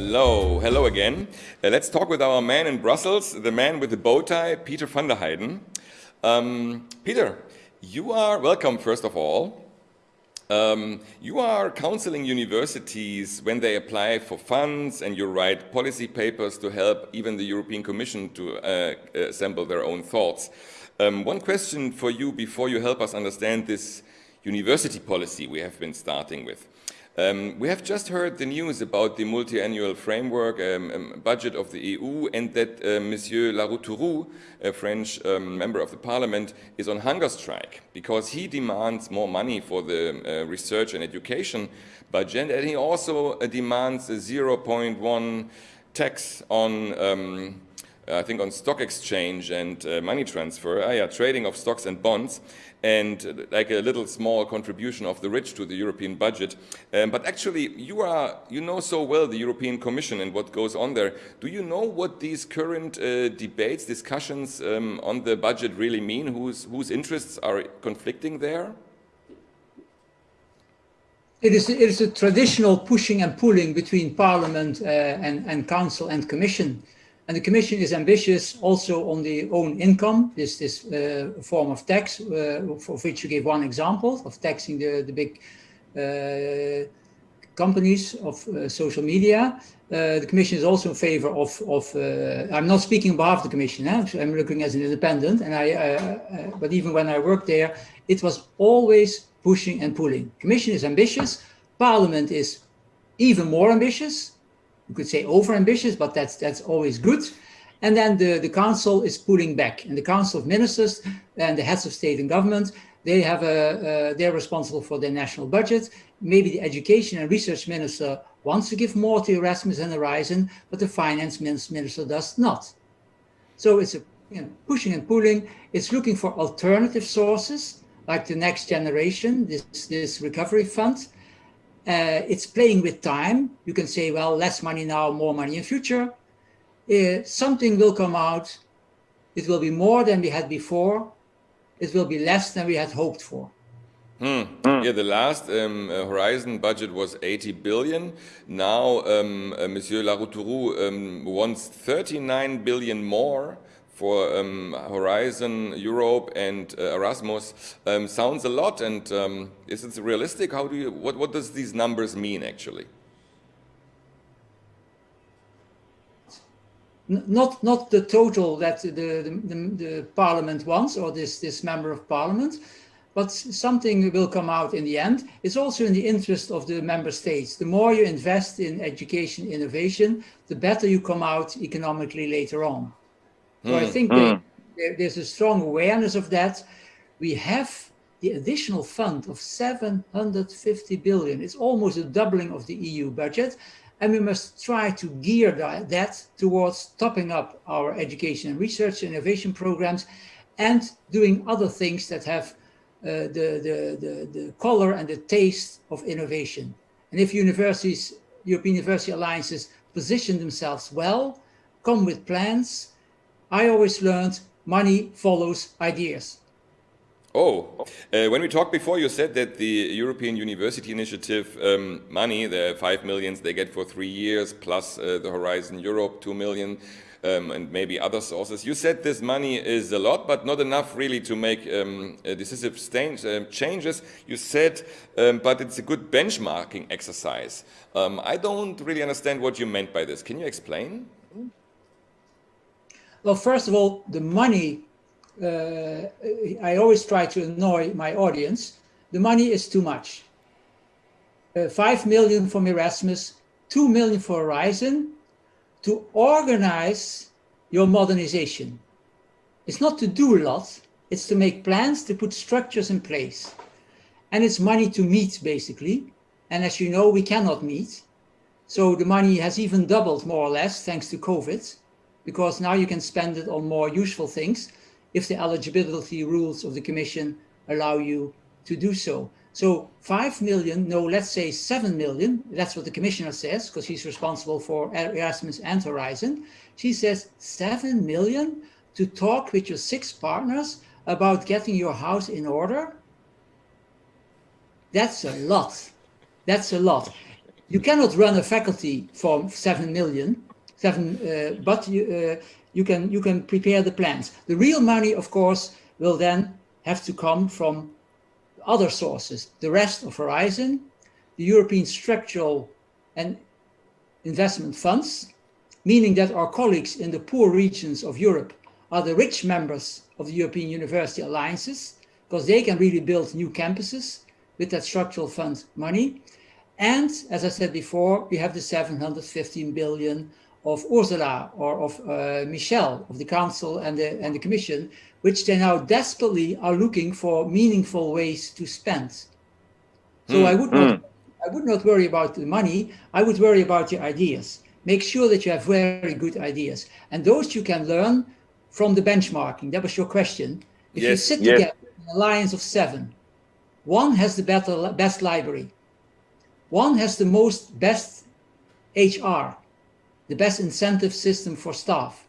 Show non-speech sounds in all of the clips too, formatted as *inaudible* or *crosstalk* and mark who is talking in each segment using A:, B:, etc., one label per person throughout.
A: Hello, hello again. Uh, let's talk with our man in Brussels, the man with the bow tie, Peter van der Heijden. Um, Peter, you are welcome, first of all. Um, you are counseling universities when they apply for funds and you write policy papers to help even the European Commission to uh, assemble their own thoughts. Um, one question for you before you help us understand this university policy we have been starting with. Um, we have just heard the news about the multi-annual framework um, um, budget of the EU and that uh, Monsieur Larrouturou, a French um, member of the parliament, is on hunger strike because he demands more money for the uh, research and education budget and he also uh, demands a 0.1 tax on um, I think on stock exchange and uh, money transfer, uh, yeah, trading of stocks and bonds and like a little small contribution of the rich to the European budget. Um, but actually, you are you know so well the European Commission and what goes on there. Do you know what these current uh, debates, discussions um, on the budget really mean? Whose whose interests are conflicting there?
B: It is, it is a traditional pushing and pulling between Parliament uh, and, and Council and Commission. And the Commission is ambitious also on the own income, this, this uh, form of tax, uh, of which you gave one example of taxing the, the big uh, companies of uh, social media. Uh, the Commission is also in favor of, of uh, I'm not speaking on behalf of the Commission, eh? I'm looking as an independent, and I, but even when I worked there, it was always pushing and pulling. Commission is ambitious, Parliament is even more ambitious, you could say over-ambitious, but that's that's always good. And then the, the council is pulling back. And the council of ministers and the heads of state and government, they have a, uh, they're responsible for their national budget. Maybe the education and research minister wants to give more to Erasmus and Horizon, but the finance minister does not. So it's a you know, pushing and pulling. It's looking for alternative sources, like the next generation, this, this recovery fund. Uh, it's playing with time. You can say, well, less money now, more money in future. Uh, something will come out. It will be more than we had before. It will be less than we had hoped for.
A: Hmm. hmm. Yeah, the last um, uh, Horizon budget was 80 billion. Now, um, uh, Monsieur Larrouturou um, wants 39 billion more for um, Horizon Europe and uh, Erasmus um, sounds a lot. And um, is it realistic? How do you? What what does these numbers mean actually?
B: Not not the total that the the, the, the Parliament wants or this this member of Parliament, but something will come out in the end. It's also in the interest of the member states. The more you invest in education innovation, the better you come out economically later on. So mm. I think mm. there, there's a strong awareness of that. We have the additional fund of 750 billion. It's almost a doubling of the EU budget. And we must try to gear that, that towards topping up our education and research innovation programs and doing other things that have uh, the, the, the, the color and the taste of innovation. And if universities, European University Alliances position themselves well, come with plans, I always learned money follows ideas.
A: Oh, uh, when we talked before, you said that the European University Initiative um, money, the five millions they get for three years, plus uh, the Horizon Europe, two million, um, and maybe other sources. You said this money is a lot, but not enough really to make um, decisive uh, changes. You said, um, but it's a good benchmarking exercise. Um, I don't really understand what you meant by this. Can you explain?
B: Well, first of all, the money, uh, I always try to annoy my audience. The money is too much. Uh, 5 million from Erasmus, 2 million for Horizon to organize your modernization. It's not to do a lot, it's to make plans, to put structures in place. And it's money to meet, basically. And as you know, we cannot meet. So the money has even doubled, more or less, thanks to COVID because now you can spend it on more useful things if the eligibility rules of the Commission allow you to do so. So 5 million, no, let's say 7 million, that's what the Commissioner says, because he's responsible for Erasmus and Horizon. She says 7 million to talk with your six partners about getting your house in order. That's a lot. That's a lot. You cannot run a faculty for seven million, seven, uh, but you, uh, you can you can prepare the plans. The real money, of course, will then have to come from other sources. The rest of Horizon, the European structural and investment funds, meaning that our colleagues in the poor regions of Europe are the rich members of the European University Alliances, because they can really build new campuses with that structural fund money. And as I said before, we have the 715 billion of Ursula or of uh, Michel of the Council and the, and the Commission, which they now desperately are looking for meaningful ways to spend. So mm. I would not, mm. I would not worry about the money. I would worry about your ideas. Make sure that you have very good ideas, and those you can learn from the benchmarking. That was your question. If yes. you sit yes. together in an alliance of seven, one has the better, best library, one has the most best HR, the best incentive system for staff.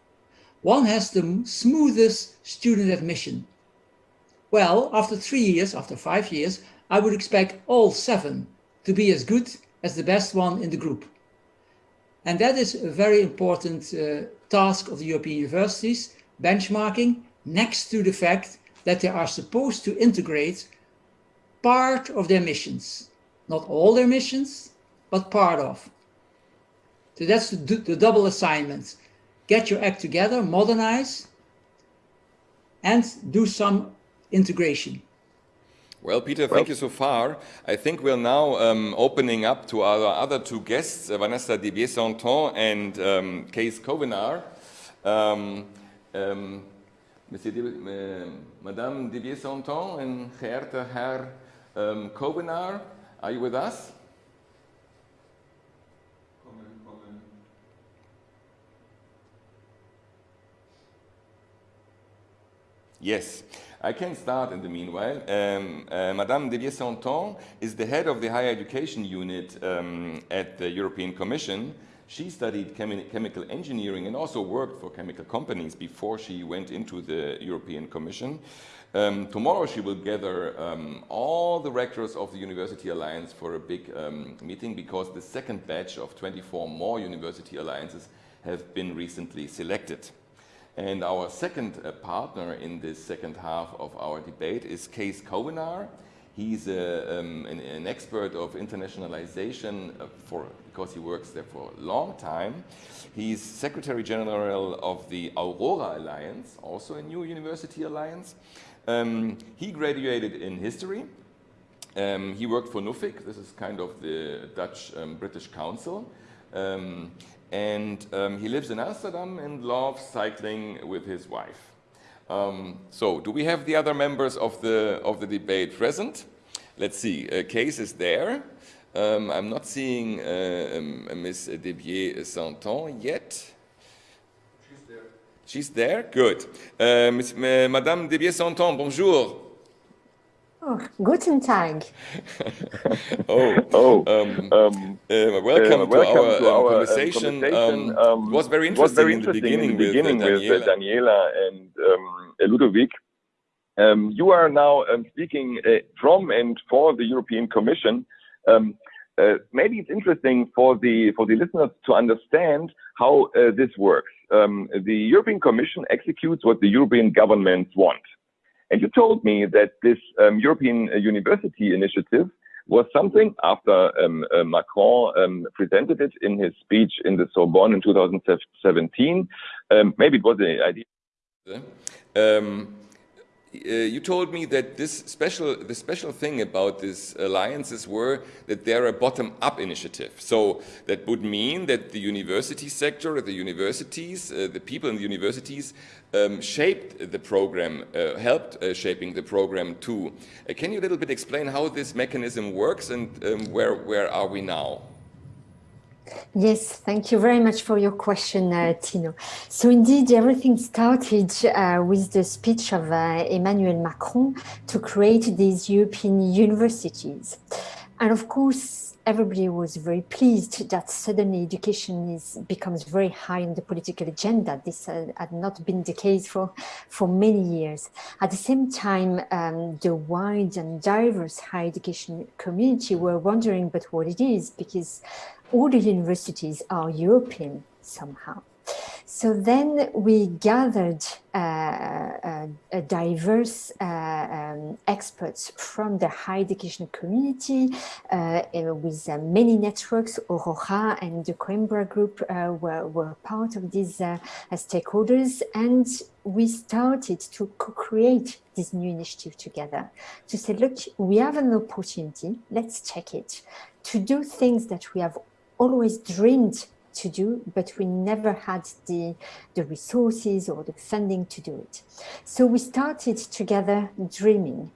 B: One has the smoothest student admission. Well, after three years, after five years, I would expect all seven to be as good as the best one in the group. And that is a very important uh, task of the European universities, benchmarking, next to the fact that they are supposed to integrate part of their missions. Not all their missions, but part of. So that's the, the double assignment. Get your act together, modernize, and do some integration.
A: Well, Peter, thank well, you so far. I think we're now um, opening up to our other two guests, uh, Vanessa Debiais-Sainton and um, Kees Kouwenaar. Um, um, Monsieur De, uh, Madame Debiais-Sainton and geehrter Herr um, Kouwenaar, are you with us? Yes, I can start in the meanwhile. Um, uh, Madame Debiais-Sainton is the head of the higher education unit um, at the European Commission. She studied chemi chemical engineering and also worked for chemical companies before she went into the European Commission. Um, tomorrow she will gather um, all the rectors of the University Alliance for a big um, meeting because the second batch of 24 more University Alliances have been recently selected. And our second uh, partner in this second half of our debate is Kees Kouwenaar. He's a, um, an, an, expert of internationalization uh, for, because he works there for a long time. He's Secretary General of the Aurora Alliance, also a new university alliance. Um, he graduated in history. Um, he worked for NUFIC, this is kind of the Dutch-British um, Council. Um, and um, he lives in Amsterdam and loves cycling with his wife. Um, so, do we have the other members of the, of the debate present? Let's see, uh, Kees is there. Um, I'm not seeing uh, um, Ms. Debiais-Sainton yet. She's there. She's there? Good. Uh, Ms. Madame Debiais-Sainton, bonjour.
C: Oh, guten Tag. *laughs*
A: oh, oh um, um, uh, welcome, uh, welcome, to our, to our um, conversation. conversation. Um, it was very interesting, was very interesting in the beginning, in the beginning with, with, uh, Daniela. and um, Ludovic. Um, you are now speaking uh, from and for the European Commission. Uh, maybe it's interesting for the for the listeners to understand how uh, this works. the European Commission executes what the European governments want. And you told me that this um, European uh, University Initiative was something after um, uh, Macron um, presented it in his speech in the Sorbonne in 2017. Um, maybe it was an idea. Uh, you told me that this special, the special thing about these alliances were that they're a bottom-up initiative. So that would mean that the university sector, the universities, uh, the people in the universities um, shaped the program, uh, helped uh, shaping the program too. Uh, can you a little bit explain how this mechanism works and um, where, where are we now?
C: Yes, thank you very much for your question, uh, Tino. So indeed, everything started uh, with the speech of uh, Emmanuel Macron to create these European universities. And of course, everybody was very pleased that suddenly education is becomes very high on the political agenda. This uh, had not been the case for, for many years. At the same time, um, the wide and diverse higher education community were wondering but what it is because all the universities are European somehow. So then we gathered uh, uh, diverse uh, um, experts from the higher education community uh, with uh, many networks. Aurora and the Coimbra group were, were part of these stakeholders and we started to co-create this new initiative together to say, look, we have an opportunity, let's check it, to do things that we have always dreamed to do, but we never had the, the resources or the funding to do it. So we started together dreaming.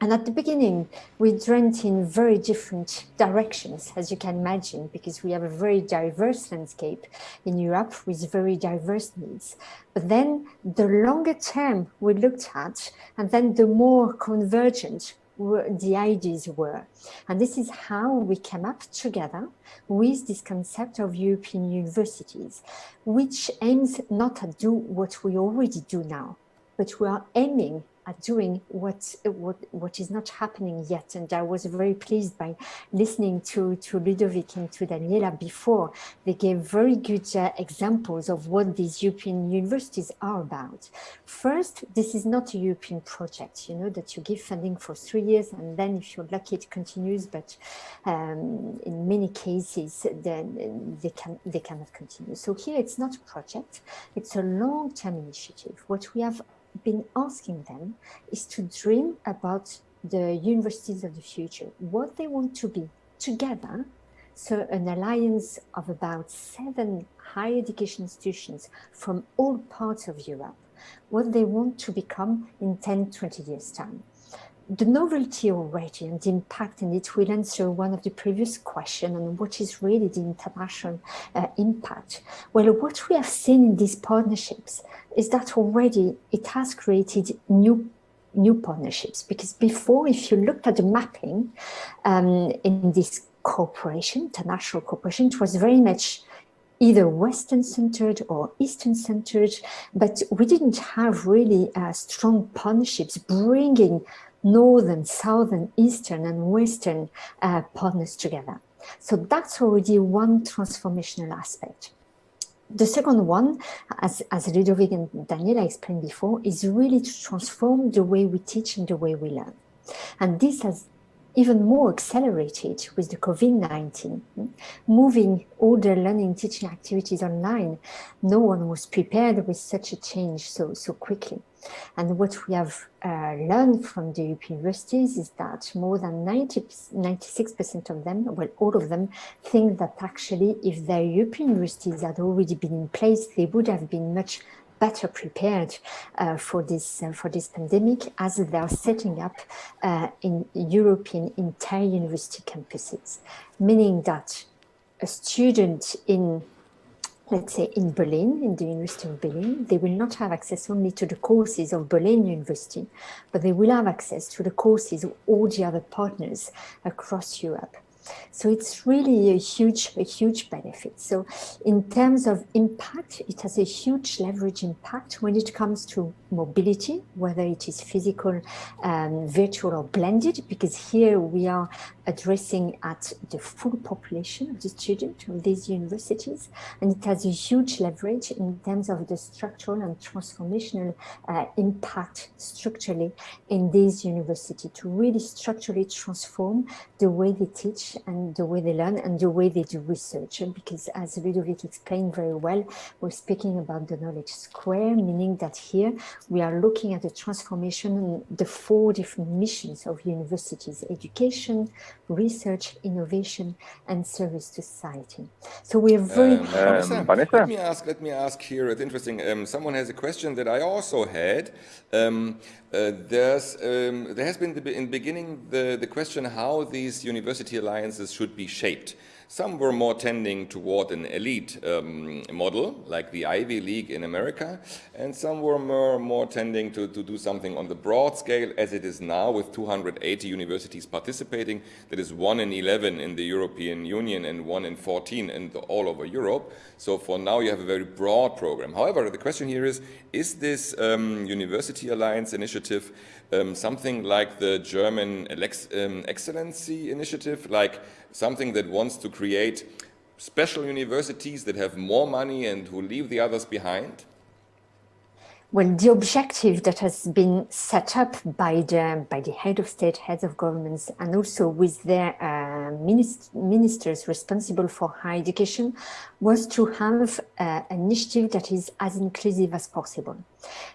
C: And at the beginning, we dreamt in very different directions, as you can imagine, because we have a very diverse landscape in Europe with very diverse needs. But then the longer term we looked at, and then the more convergent the ideas were. And this is how we came up together with this concept of European universities, which aims not to do what we already do now, but we are aiming are doing what, what, what is not happening yet. And I was very pleased by listening to, to Ludovic and to Daniela before. They gave very good uh, examples of what these European universities are about. First, this is not a European project, you know, that you give funding for three years and then if you're lucky it continues, but um, in many cases then they, can, they cannot continue. So here it's not a project, it's a long-term initiative. What we have been asking them is to dream about the universities of the future, what they want to be together. So an alliance of about seven higher education institutions from all parts of Europe, what they want to become in 10, 20 years time the novelty already and the impact and it will answer one of the previous questions on what is really the international uh, impact. Well, what we have seen in these partnerships is that already it has created new new partnerships because before if you looked at the mapping um, in this cooperation, international cooperation, it was very much either Western centered or Eastern centered, but we didn't have really uh, strong partnerships bringing northern, southern, eastern and western uh, partners together. So that's already one transformational aspect. The second one, as, as Ludovic and Daniela explained before, is really to transform the way we teach and the way we learn. And this has even more accelerated with the COVID-19, moving all the learning teaching activities online. No one was prepared with such a change so, so quickly. And what we have uh, learned from the European universities is that more than 90, 96% of them, well, all of them, think that actually if their European universities had already been in place, they would have been much better prepared uh, for this uh, for this pandemic as they are setting up uh, in European entire university campuses, meaning that a student in let's say in Berlin, in the University of Berlin, they will not have access only to the courses of Berlin University, but they will have access to the courses of all the other partners across Europe. So it's really a huge, a huge benefit. So in terms of impact, it has a huge leverage impact when it comes to mobility, whether it is physical, um, virtual or blended, because here we are addressing at the full population of the student of these universities. And it has a huge leverage in terms of the structural and transformational uh, impact structurally in these universities to really structurally transform the way they teach and the way they learn and the way they do research. Because as Ludovic explained very well, we're speaking about the knowledge square, meaning that here we are looking at the transformation in the four different missions of universities, education, research, innovation, and service to society. So we are very
A: um, um, Vanessa, let me ask. Let me ask here. It's interesting. Um, someone has a question that I also had. Um, uh, there's um, there has been the, in the beginning the the question how these university alliances should be shaped. Some were more tending toward an elite um, model, like the Ivy League in America, and some were more, more tending to, to do something on the broad scale, as it is now, with 280 universities participating. That is one in 11 in the European Union and one in 14 in the, all over Europe. So for now, you have a very broad program. However, the question here is, is this um, University Alliance initiative um, something like the German um, Excellency Initiative, like something that wants to create special universities that have more money and who leave the others behind?
C: Well, the objective that has been set up by the by the head of state, heads of governments, and also with their uh, minist ministers responsible for higher education, was to have uh, an initiative that is as inclusive as possible.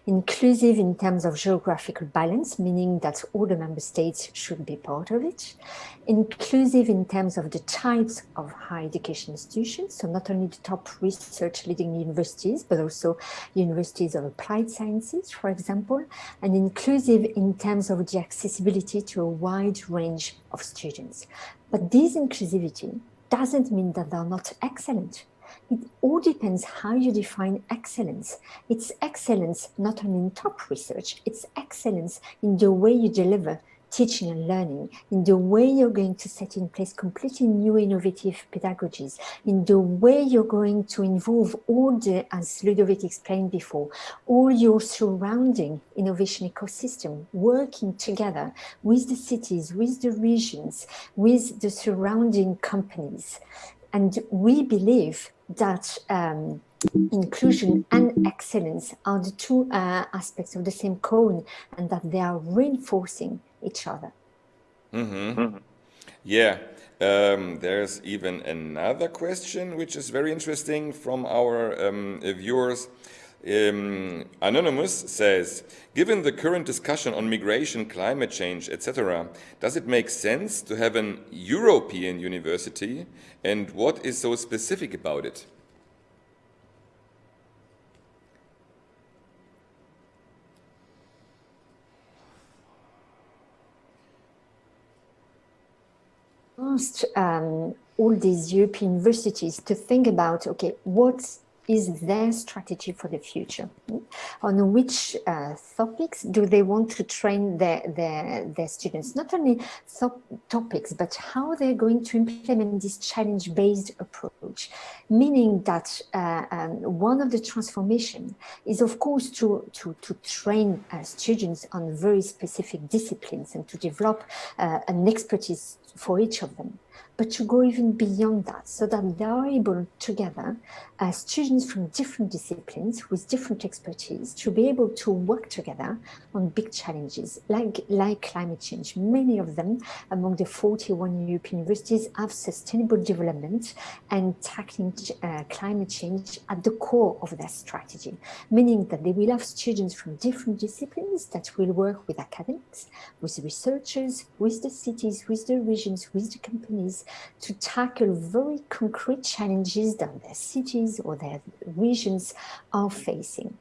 C: Inclusive in terms of geographical balance, meaning that all the member states should be part of it. Inclusive in terms of the types of higher education institutions, so not only the top research leading universities, but also universities of applied sciences, for example, and inclusive in terms of the accessibility to a wide range of students. But this inclusivity doesn't mean that they're not excellent. It all depends how you define excellence. It's excellence not only in top research, it's excellence in the way you deliver teaching and learning, in the way you're going to set in place completely new innovative pedagogies, in the way you're going to involve all the, as Ludovic explained before, all your surrounding innovation ecosystem, working together with the cities, with the regions, with the surrounding companies. And we believe that um, inclusion and excellence are the two uh, aspects of the same cone and that they are reinforcing each other.
A: Mm -hmm. Mm -hmm. Yeah, um, there's even another question which is very interesting from our um, viewers. Um, Anonymous says, given the current discussion on migration, climate change, etc., does it make sense to have an European university and what is so specific about it?
C: Um, all these European universities to think about, okay, what's is their strategy for the future? On which uh, topics do they want to train their, their, their students? Not only topics, but how they're going to implement this challenge-based approach, meaning that uh, um, one of the transformation is, of course, to, to, to train uh, students on very specific disciplines and to develop uh, an expertise for each of them but to go even beyond that so that they are able together as students from different disciplines with different expertise to be able to work together on big challenges like, like climate change. Many of them among the 41 European universities have sustainable development and tackling uh, climate change at the core of their strategy, meaning that they will have students from different disciplines that will work with academics, with researchers, with the cities, with the regions, with the companies, to tackle very concrete challenges that their cities or their regions are facing.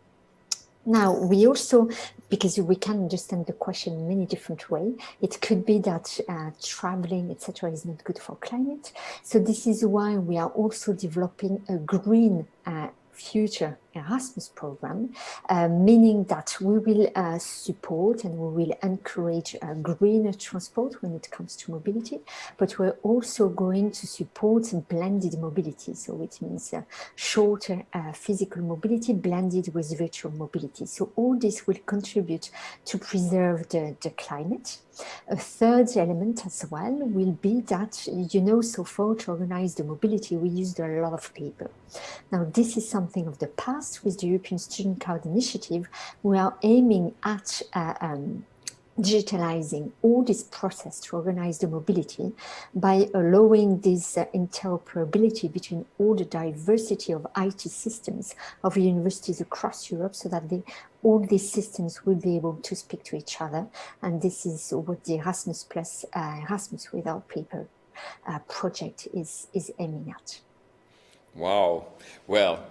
C: Now, we also, because we can understand the question in many different ways, it could be that uh, traveling, etc., is not good for climate. So this is why we are also developing a green uh, future Erasmus program, uh, meaning that we will uh, support and we will encourage uh, greener transport when it comes to mobility, but we're also going to support blended mobility. So it means uh, shorter uh, physical mobility blended with virtual mobility. So all this will contribute to preserve the, the climate. A third element as well will be that, you know, so far to organize the mobility, we used a lot of paper. Now, this is something of the past with the European Student Card Initiative, we are aiming at uh, um, digitalizing all this process to organize the mobility by allowing this uh, interoperability between all the diversity of IT systems of universities across Europe so that they, all these systems will be able to speak to each other. And this is what the Erasmus Plus, uh, Erasmus Without Paper uh, project is, is aiming at.
A: Wow. Well,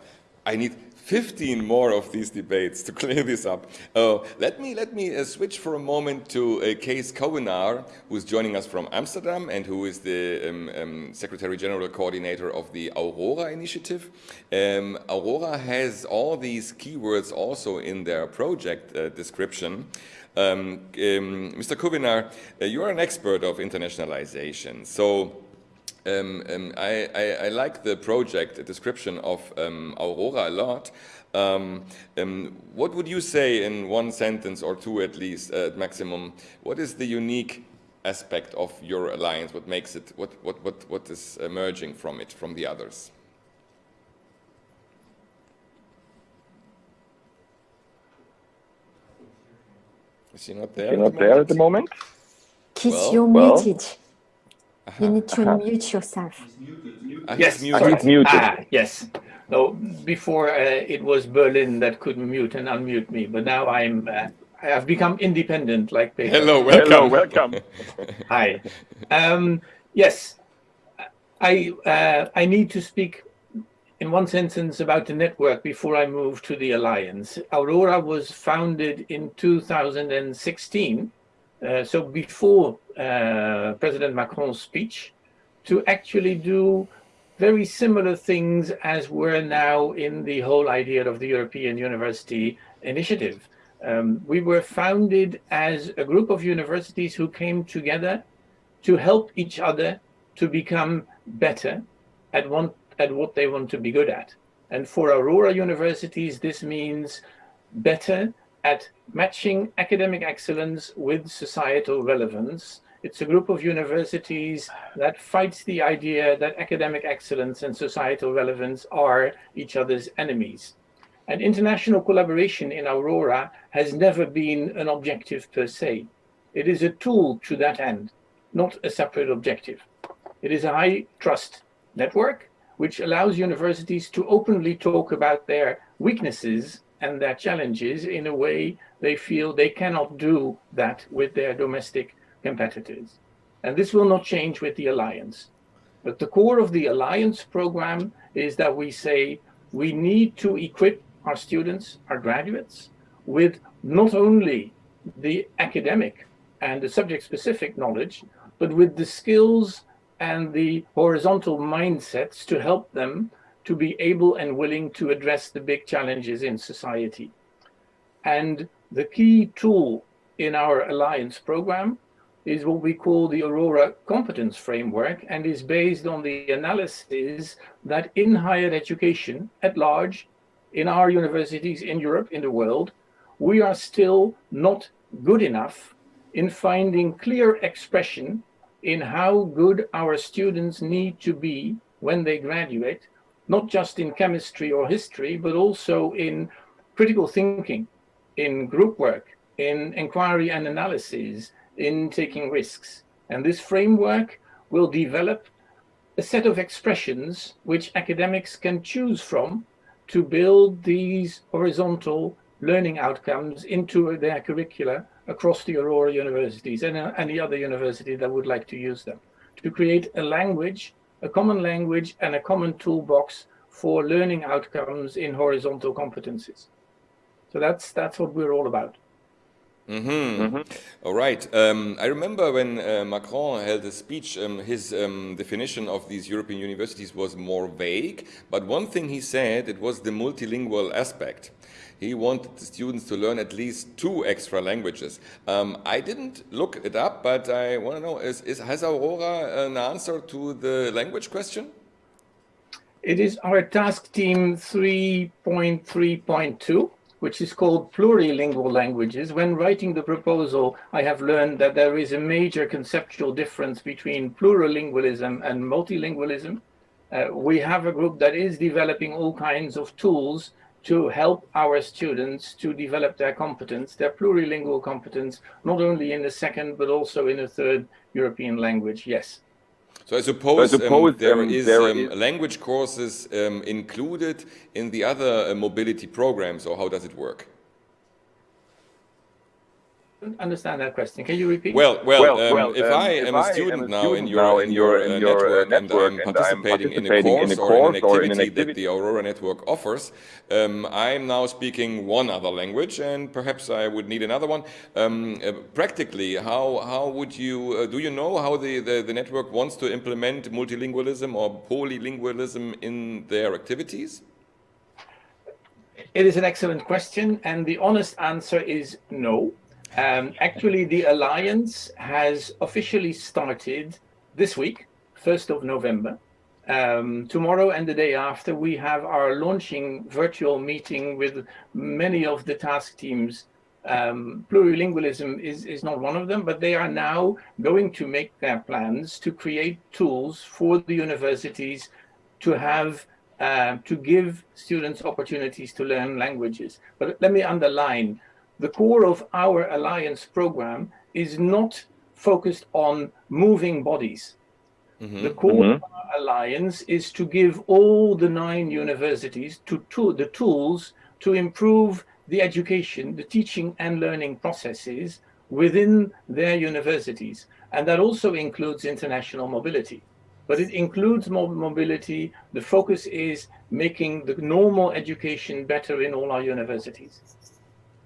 A: I need 15 more of these debates to *laughs* clear this up. Uh, let me, let me uh, switch for a moment to uh, Kees Kouwenaar, who's joining us from Amsterdam and who is the um, um, Secretary General Coordinator of the Aurora Initiative. Um, Aurora has all these keywords also in their project uh, description. Um, Mr. Um, Kouwenaar, uh, you are an expert of internationalization. So um, um, I, I, I, like the project description of um, Aurora a lot. Um, um, what would you say in one sentence or two at least, uh, at maximum, what is the unique aspect of your alliance? What makes it, what, what, what, what is emerging from it, from the others? Is he not there?
D: Is he not there at the moment?
C: Keith, well, you're well, muted. You need to uh-huh. mute yourself.
D: Uh, yes, muted. muted.
E: Ah, yes. No, before uh, it was Berlin that could mute and unmute me, but now I'm uh, I have become independent like
A: Peter. Hello, welcome.
D: Hello, welcome. *laughs*
E: Hi. Um, yes, I uh, I need to speak in one sentence about the network before I move to the alliance. Aurora was founded in 2016 uh, so before uh, President Macron's speech, to actually do very similar things as we're now in the whole idea of the European University Initiative. Um, we were founded as a group of universities who came together to help each other to become better at, one, at what they want to be good at. And for Aurora universities, this means better at matching academic excellence with societal relevance. It's a group of universities that fights the idea that academic excellence and societal relevance are each other's enemies. And international collaboration in Aurora has never been an objective per se. It is a tool to that end, not a separate objective. It is a high trust network which allows universities to openly talk about their weaknesses and their challenges in a way they feel they cannot do that with their domestic competitors. And this will not change with the alliance. But the core of the alliance program is that we say we need to equip our students, our graduates, with not only the academic and the subject specific knowledge, but with the skills and the horizontal mindsets to help them to be able and willing to address the big challenges in society. And the key tool in our alliance program is what we call the Aurora Competence Framework and is based on the analysis that in higher education at large, in our universities in Europe, in the world, we are still not good enough in finding clear expression in how good our students need to be when they graduate not just in chemistry or history, but also in critical thinking, in group work, in inquiry and analysis, in taking risks. And this framework will develop a set of expressions which academics can choose from to build these horizontal learning outcomes into their curricula across the Aurora universities and uh, any other university that would like to use them, to create a language a common language and a common toolbox for learning outcomes in horizontal competencies. So that's that's what we're all about.
A: Mm -hmm. Mm -hmm. All right. Um, I remember when uh, Macron held a speech, um, his um, definition of these European universities was more vague. But one thing he said, it was the multilingual aspect he wanted the students to learn at least two extra languages. Um, I didn't look it up, but I want to know, is, is, has Aurora an answer to the language question?
E: It is our task team 3.3.2, which is called plurilingual languages. When writing the proposal, I have learned that there is a major conceptual difference between plurilingualism and multilingualism. Uh, we have a group that is developing all kinds of tools to help our students to develop their competence, their plurilingual competence, not only in the second, but also in a third European language, yes.
A: So I suppose, so I suppose um, there, um, is, there um, is language courses um, included in the other uh, mobility programs, or how does it work?
E: Understand that question. Can you repeat?
A: Well, well, well, um, well if um, I am if a student am a now in your in your, in your uh, network, and, I'm participating, and I'm participating in a course, in a course or, an activity, or in an activity that the Aurora network offers, um, I'm now speaking one other language, and perhaps I would need another one. Um, uh, practically, how how would you uh, do? You know how the, the the network wants to implement multilingualism or polylingualism in their activities?
E: It is an excellent question, and the honest answer is no. Um, actually, the Alliance has officially started this week, 1st of November. Um, tomorrow and the day after, we have our launching virtual meeting with many of the task teams. Um, plurilingualism is, is not one of them, but they are now going to make their plans to create tools for the universities to have uh, to give students opportunities to learn languages. But let me underline, the core of our alliance program is not focused on moving bodies. Mm -hmm. The core mm -hmm. of our alliance is to give all the nine universities to, to the tools to improve the education, the teaching and learning processes within their universities. And that also includes international mobility. But it includes mobility. The focus is making the normal education better in all our universities.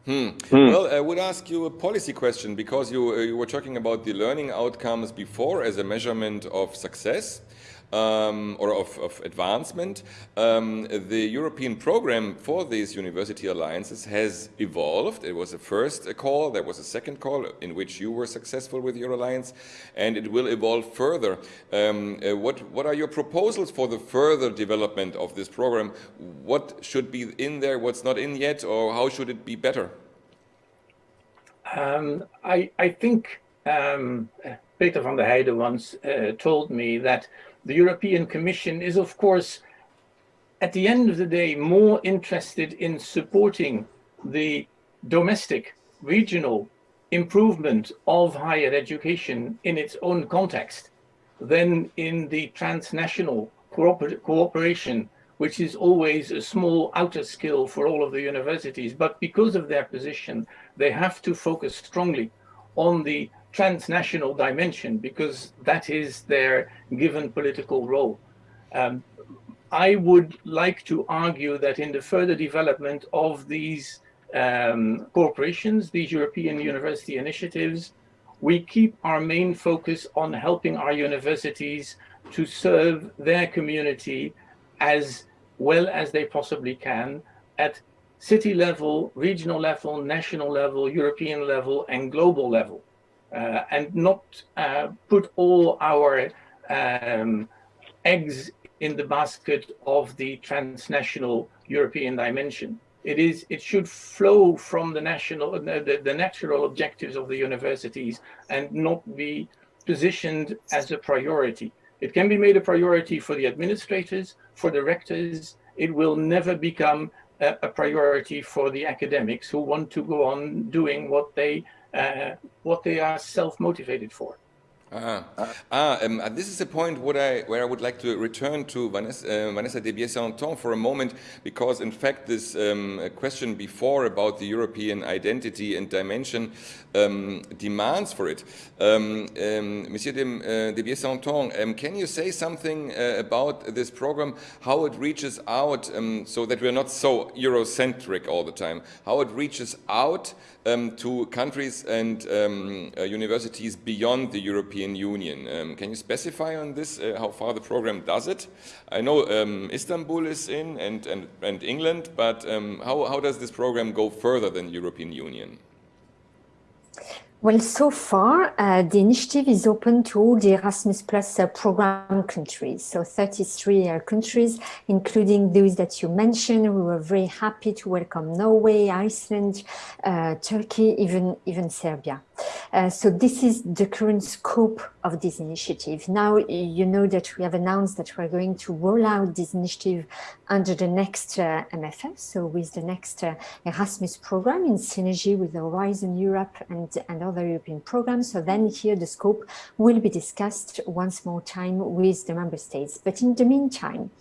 A: Hmm. Hmm. Well, I would ask you a policy question because you, uh, you were talking about the learning outcomes before as a measurement of success um, or of, of advancement. Um, the European program for these university alliances has evolved. It was a first call, there was a second call in which you were successful with your alliance, and it will evolve further. Um, uh, what, what are your proposals for the further development of this program? What should be in there, what's not in yet, or how should it be better?
E: Um, I, I think um, Peter van der Heijden once uh, told me that the European Commission is, of course, at the end of the day, more interested in supporting the domestic, regional improvement of higher education in its own context than in the transnational cooper cooperation, which is always a small outer skill for all of the universities. But because of their position, they have to focus strongly on the transnational dimension because that is their given political role. Um, I would like to argue that in the further development of these um, corporations, these European university initiatives, we keep our main focus on helping our universities to serve their community as well as they possibly can at city level, regional level, national level, European level, and global level. Uh, and not uh, put all our um, eggs in the basket of the transnational European dimension. It is. It should flow from the national, the, the natural objectives of the universities, and not be positioned as a priority. It can be made a priority for the administrators, for the rectors. It will never become a, a priority for the academics who want to go on doing what they uh, what they are self-motivated for.
A: Ah, ah um, this is a point I, where I would like to return to Vanessa, uh, Vanessa de for a moment, because in fact this um, question before about the European identity and dimension um, demands for it. Um, um, Monsieur de, uh, de um, can you say something uh, about this program, how it reaches out, so that we're not so Eurocentric all the time, how it reaches out to countries and uh, universities beyond the European European Union. Um, can you specify on this uh, how far the program does it? I know um, Istanbul is in and, and, and England, but um, how, how does this program go further than European Union?
C: Well, so far, uh, the initiative is open to all the Erasmus Plus uh, program countries, so 33 uh, countries, including those that you mentioned. We were very happy to welcome Norway, Iceland, uh, Turkey, even, even Serbia. Uh, so this is the current scope of this initiative. Now, you know that we have announced that we're going to roll out this initiative under the next uh, MFF, so with the next uh, Erasmus program in synergy with Horizon Europe and, and other European programs. So then here the scope will be discussed once more time with the member states. But in the meantime,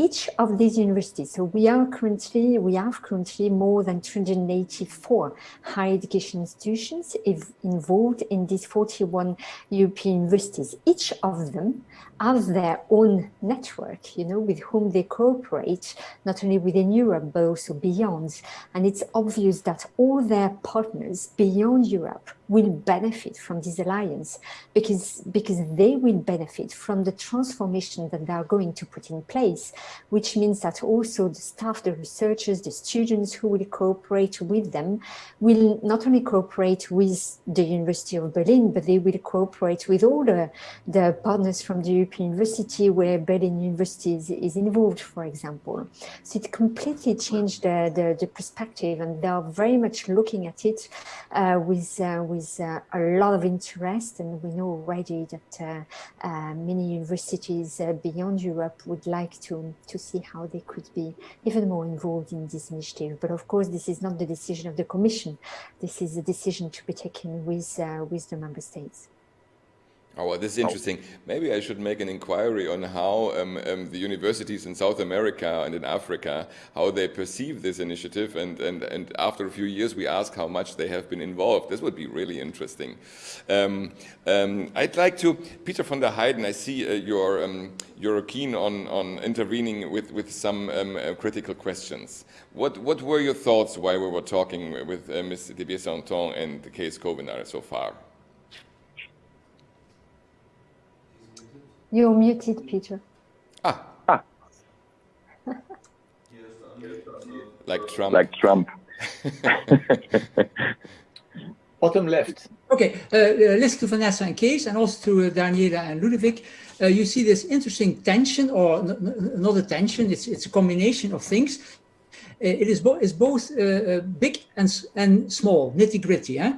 C: each of these universities, so we are currently, we have currently more than 284 higher education institutions involved in these 41 European universities. Each of them have their own network, you know, with whom they cooperate, not only within Europe, but also beyond. And it's obvious that all their partners beyond Europe will benefit from this alliance because, because they will benefit from the transformation that they are going to put in place, which means that also the staff, the researchers, the students who will cooperate with them will not only cooperate with the University of Berlin, but they will cooperate with all the, the partners from the European University where Berlin University is, is involved, for example. So it completely changed the, the, the perspective and they are very much looking at it uh, with, uh, with uh, a lot of interest and we know already that uh, uh, many universities beyond Europe would like to, to see how they could be even more involved in this initiative. But of course, this is not the decision of the Commission. This is a decision to be taken with, with the member states.
A: Oh, well, this is interesting. Maybe I should make an inquiry on how um, um, the universities in South America and in Africa, how they perceive this initiative. And, and, and after a few years, we ask how much they have been involved. This would be really interesting. Um, um I'd like to, Peter von der Hijden, I see uh, you're, um, you're keen on, on intervening with, with some um, uh, critical questions. What, what were your thoughts while we were talking with uh, Ms. Debiais-Sainton and the Kees Kouwenaar so far?
C: You're muted, Peter.
A: Ah.
D: ah. *laughs*
A: like Trump.
D: Like Trump. *laughs*
E: Bottom left.
B: Okay, uh, uh, listen to Vanessa and Kees and also to uh, Daniela and Ludovic. Uh, you see this interesting tension or not a tension, it's, it's a combination of things. Uh, it is, bo is both uh, big and, and small, nitty gritty. Eh?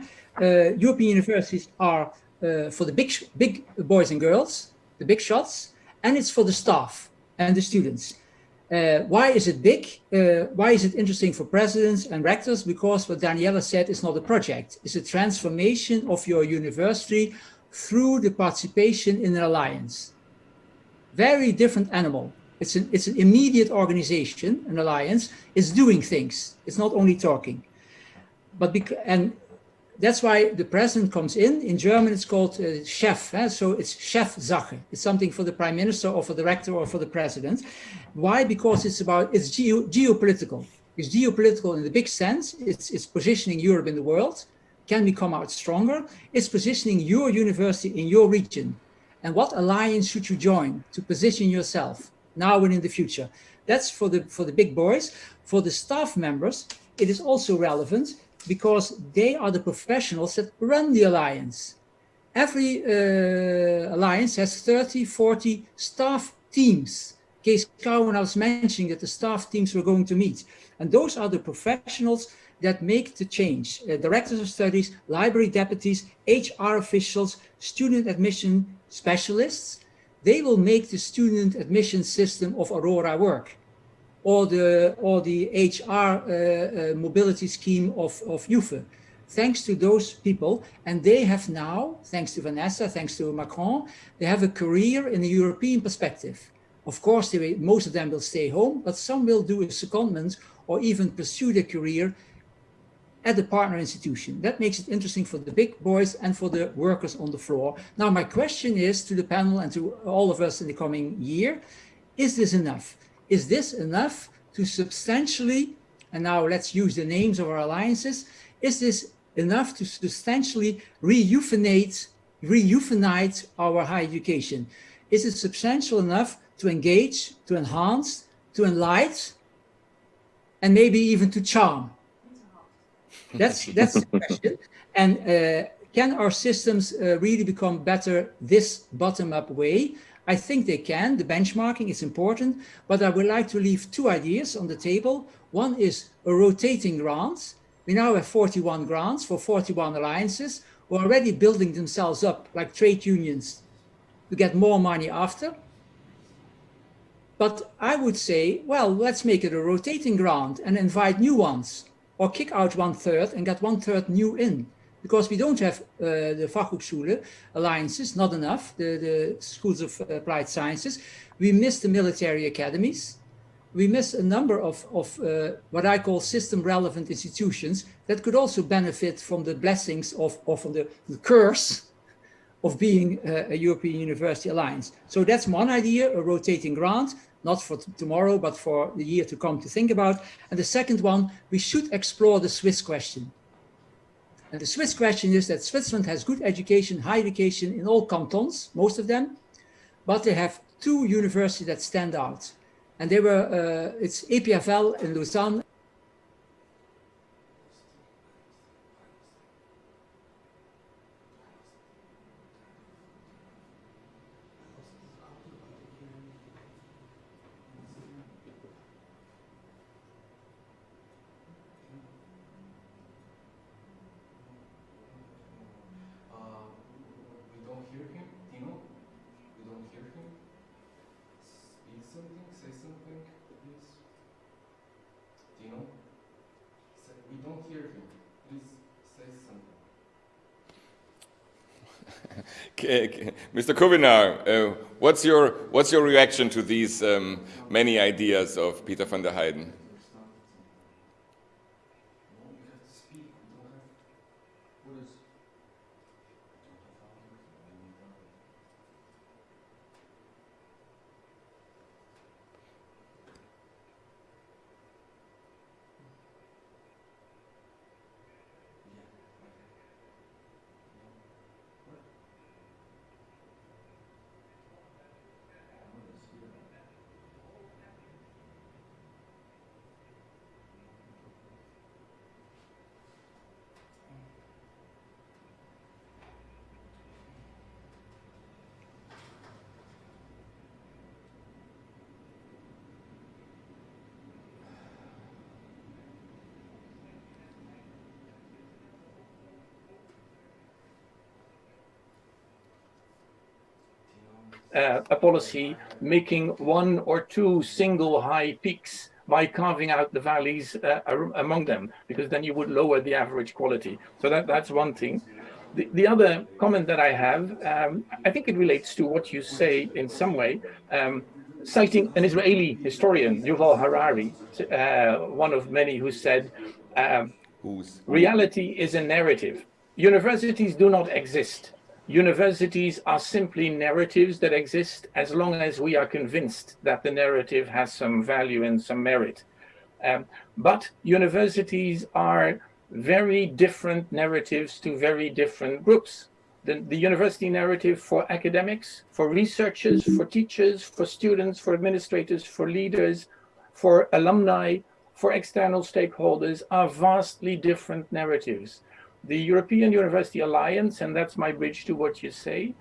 B: European universities are for the big, big boys and girls, the big shots, and it's for the staff and the students. Uh, why is it big? Uh, why is it interesting for presidents and rectors? Because what Daniela said is not a project. It's a transformation of your university through the participation in an alliance. Very different animal. It's an, it's an immediate organization, an alliance. It's doing things. It's not only talking. But and that's why the president comes in. In German, it's called uh, chef. Eh? So it's Chefsache. It's something for the prime minister or for the rector or for the president. Why? Because it's about, it's geo geopolitical. It's geopolitical in the big sense. It's, it's positioning Europe in the world. Can we come out stronger? It's positioning your university in your region. And what alliance should you join to position yourself now and in the future? That's for the, for the big boys. For the staff members, it is also relevant because they are the professionals that run the alliance. Every uh, alliance has 30, 40 staff teams. Kees Kouwenaar was mentioning that the staff teams were going to meet. And those are the professionals that make the change. Uh, directors of studies, library deputies, HR officials, student admission specialists, they will make the student admission system of Aurora work or the or the HR uh, uh, mobility scheme of of UFE. Thanks to those people, and they have now, thanks to Vanessa, thanks to Macron, they have a career in a European perspective. Of course, they, most of them will stay home, but some will do a secondment or even pursue their career at the partner institution. That makes it interesting for the big boys and for the workers on the floor. Now, my question is to the panel and to all of us in the coming year, is this enough? Is this enough to substantially, and now let's use the names of our alliances, is this enough to substantially re-euphenize re our higher education? Is it substantial enough to engage, to enhance, to enlighten, and maybe even to charm? That's, *laughs* that's the question. And uh, can our systems uh, really become better this bottom-up way? I think they can. The benchmarking is important, but I would like to leave two ideas on the table. One is a rotating grants. We now have 41 grants for 41 alliances who are already building themselves up like trade unions to get more money after. But I would say, well, let's make it a rotating grant and invite new ones or kick out one third and get one third new in because we don't have uh, the Fachhochschule alliances, not enough, the, the schools of applied sciences. We miss the military academies. we miss a number of, of uh, what I call system relevant institutions that could also benefit from the blessings of, or from the, the curse of being a, a European University Alliance. So that's one idea, a rotating grant, not for tomorrow, but for the year to come to think about. And the second one, we should explore the Swiss question. And the Swiss question is that Switzerland has good education, high education in all cantons, most of them, but they have two universities that stand out. And they were, uh, it's EPFL in Lausanne *laughs*
A: Mr. Kouwenaar, uh, what's your what's your reaction to these um, many ideas of Peter van der Hijden?
E: Uh, a policy making one or two single high peaks by carving out the valleys uh, among them, because then you would lower the average quality. So that, that's one thing. The, the other comment that I have, um, I think it relates to what you say in some way, um, citing an Israeli historian, Yuval Harari, uh, one of many who said, um, reality is a narrative. Universities do not exist universities are simply narratives that exist as long as we are convinced that the narrative has some value and some merit. Um, but universities are very different narratives to very different groups. The, the, university narrative for academics, for researchers, for teachers, for students, for administrators, for leaders, for alumni, for external stakeholders are vastly different narratives the European University Alliance, and that's my bridge to what you say,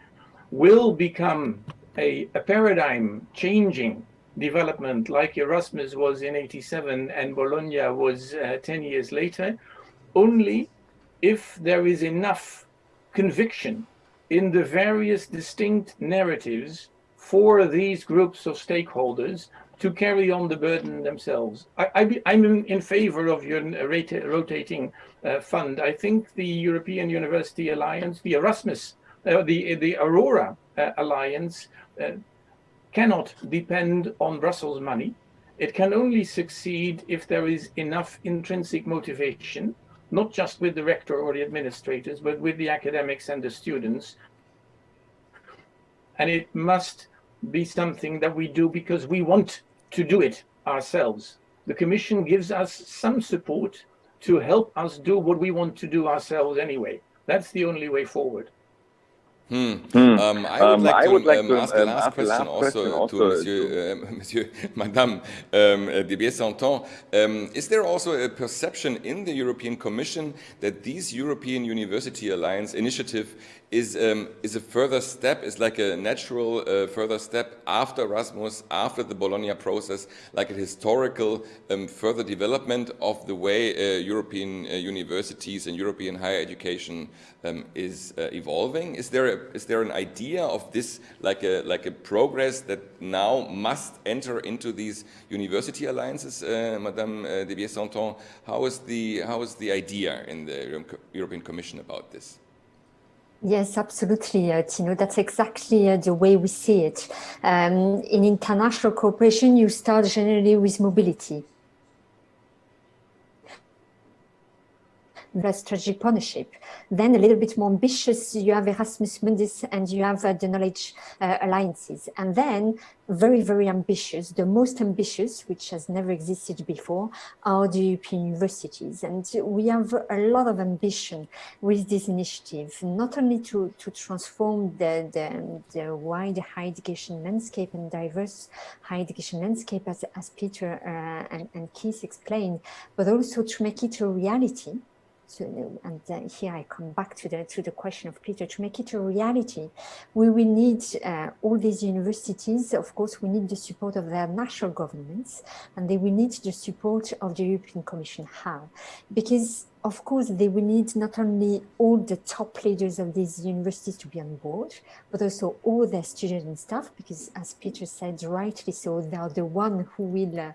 E: will become a, a paradigm changing development like Erasmus was in 87 and Bologna was uh, 10 years later, only if there is enough conviction in the various distinct narratives for these groups of stakeholders to carry on the burden themselves. I, am in favor of your rotating uh, fund. I think the European University Alliance, the Erasmus, uh, the, the Aurora uh, Alliance uh, cannot depend on Brussels money. It can only succeed if there is enough intrinsic motivation, not just with the rector or the administrators, but with the academics and the students. And it must be something that we do because we want to do it ourselves. The Commission gives us some support to help us do what we want to do ourselves anyway. That's the only way forward.
A: Hmm. Hmm. Um, I would um, like to, would like um, to ask, um, last ask question, last also, also to Monsieur, to uh, *laughs* Monsieur Madame um, uh, Debiais-Sainton. Um, is there also a perception in the European Commission that this European University Alliance initiative is um, is a further step, is like a natural uh, further step after Erasmus, after the Bologna process, like a historical um, further development of the way uh, European uh, universities and European higher education um, is uh, evolving. Is there a, is there an idea of this like a like a progress that now must enter into these university alliances, uh, Madame uh, Debiais-Sainton? How is the how is the idea in the European Commission about this?
C: Yes, absolutely, uh, Tino. That's exactly uh, the way we see it. Um, in international cooperation, you start generally with mobility. The strategic partnership. Then a little bit more ambitious, you have Erasmus Mundus and you have uh, the knowledge uh, alliances. And then very, very ambitious, the most ambitious, which has never existed before, are the European universities. And we have a lot of ambition with this initiative, not only to, to transform the, the, the wide higher education landscape and diverse higher education landscape, as, as Peter uh, and, and Kees explained, but also to make it a reality and here I come back to the to the question of Peter to make it a reality. We will need uh, all these universities. Of course, we need the support of their national governments, and they will need the support of the European Commission. How? Because of course, they will need not only all the top leaders of these universities to be on board, but also all their students and staff, because as Peter said rightly so, they are the one who will uh,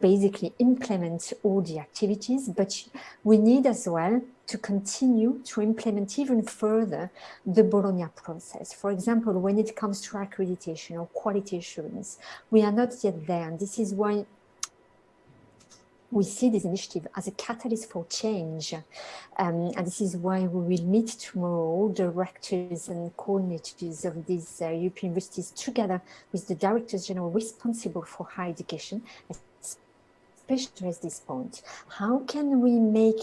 C: basically implement all the activities, but we need as well to continue to implement even further the Bologna process. For example, when it comes to accreditation or quality assurance, we are not yet there. And this is why we see this initiative as a catalyst for change. Um, and this is why we will meet tomorrow the rectors and coordinators of these uh, European universities together with the directors general responsible for higher education, especially at this point. How can we make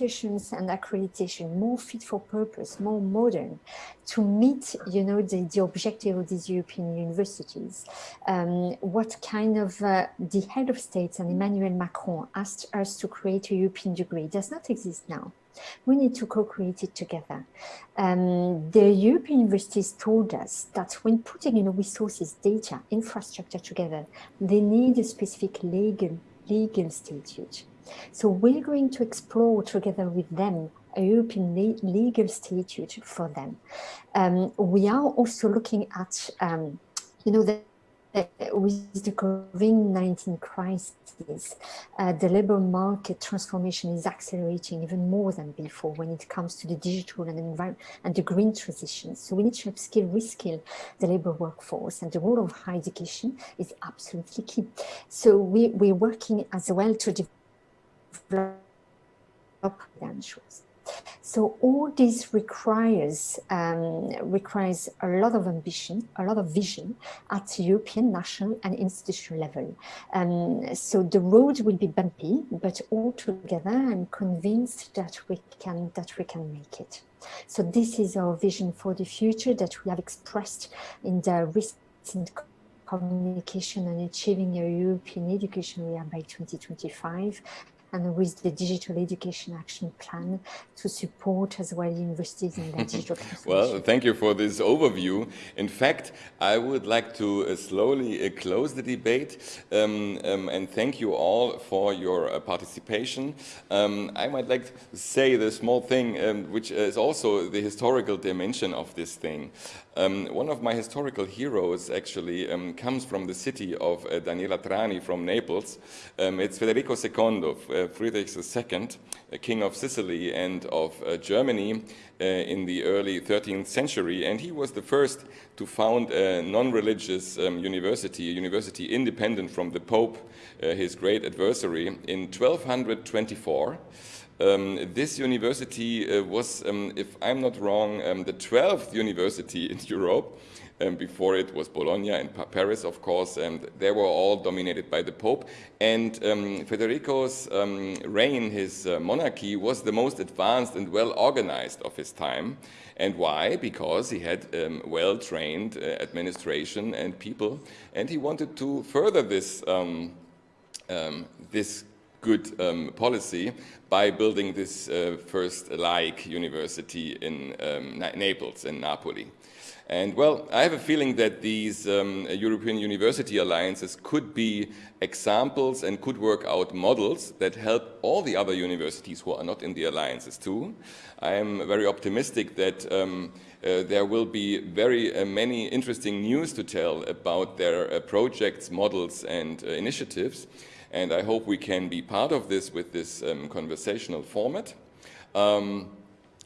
C: assurance and accreditation more fit for purpose, more modern, to meet, you know, the, the objective of these European universities? Um, what kind of, uh, the head of states and Emmanuel Macron asked us to create a European degree does not exist now. We need to co-create it together. Um, the European universities told us that when putting you know, resources, data, infrastructure together, they need a specific legal legal statute. So we're going to explore together with them a European legal statute for them. Um, we are also looking at, um, you know, the with the COVID-19 crisis, uh, the labor market transformation is accelerating even more than before when it comes to the digital and environment and the green transition. So we need to upskill, reskill the labor workforce and the role of higher education is absolutely key. So we, we're working as well to develop credentials. So all this requires um, requires a lot of ambition, a lot of vision at European, national and institutional level. Um, so the road will be bumpy, but all together I'm convinced that we can that we can make it. So this is our vision for the future that we have expressed in the recent communication on achieving a European education year by 2025 and with the digital education action plan to support as well universities in their *laughs* digital
A: Well, thank you for this overview. In fact, I would like to uh, slowly uh, close the debate um, um, and thank you all for your uh, participation. Um, I might like to say the small thing, um, which is also the historical dimension of this thing. Um, one of my historical heroes actually um, comes from the city of uh, Daniela Trani from Naples. it's Federico II, uh, Friedrich II, king of Sicily and of uh, Germany uh, in the early 13th century. And he was the first to found a non-religious um, university, a university independent from the Pope, his great adversary, in 1224. Um, this university uh, was, um, if I'm not wrong, um, the 12th university in *laughs* Europe. Um, before it was Bologna and pa Paris, of course, and they were all dominated by the Pope. And um, Federico's um, reign, his uh, monarchy, was the most advanced and well organized of his time. And why? Because he had well-trained uh, administration and people, and he wanted to further this this good um, policy by building this uh, first like university in um, Naples, in Napoli. And well, I have a feeling that these um, European University Alliances could be examples and could work out models that help all the other universities who are not in the alliances too. I am very optimistic that um, uh, there will be very uh, many interesting news to tell about their uh, projects, models and uh, initiatives. And I hope we can be part of this with this um, conversational format. Um,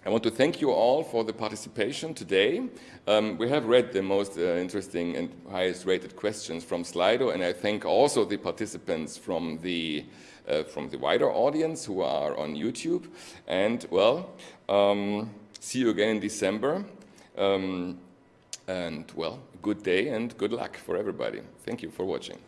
A: I want to thank you all for the participation today. Um, we have read the most uh, interesting and highest rated questions from Slido, and I thank also the participants from the uh, from the wider audience who are on YouTube. And well, um, see you again in December. Um, and well, good day and good luck for everybody. Thank you for watching.